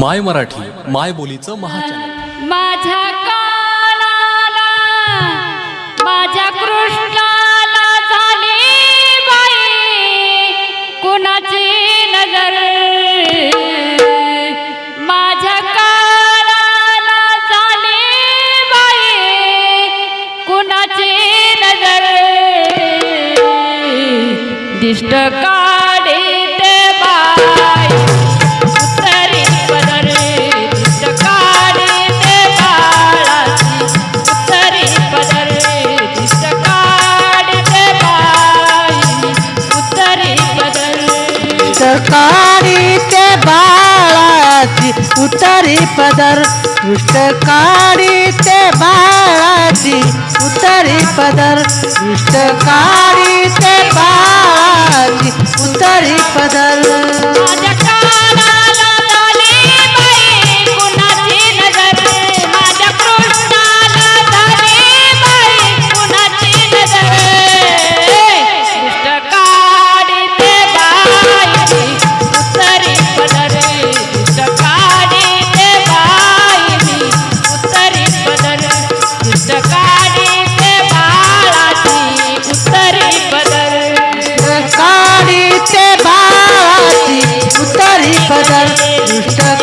माय मराठी माय बोलीचं महाचन माझ्या माझ्या कृष्णाला झाली बाई. कुणाची नजर? माझ्या कानाला झाली बाई. कुणाची नजर? दिष्ट का काढी ते बाळाची उतरी पदर. दुष्ट काढी ते बाळाची उतरी पदर. दुष्ट काढी ते बाळाची उतरी पदर. करणे दुष्ट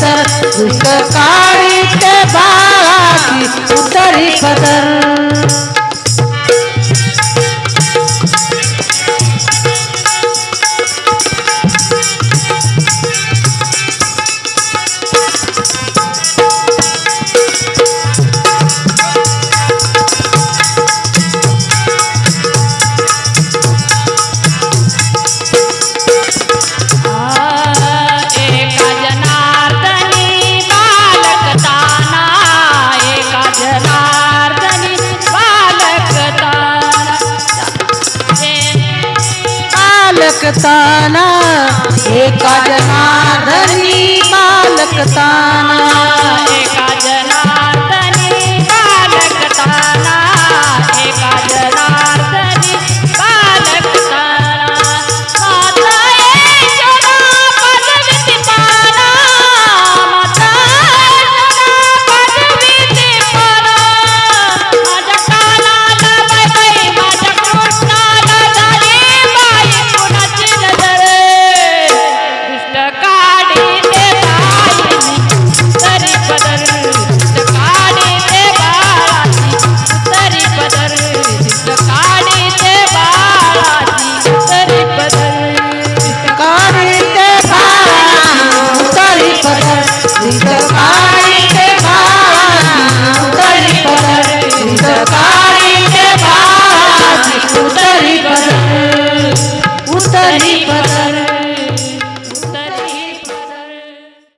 तर तर का da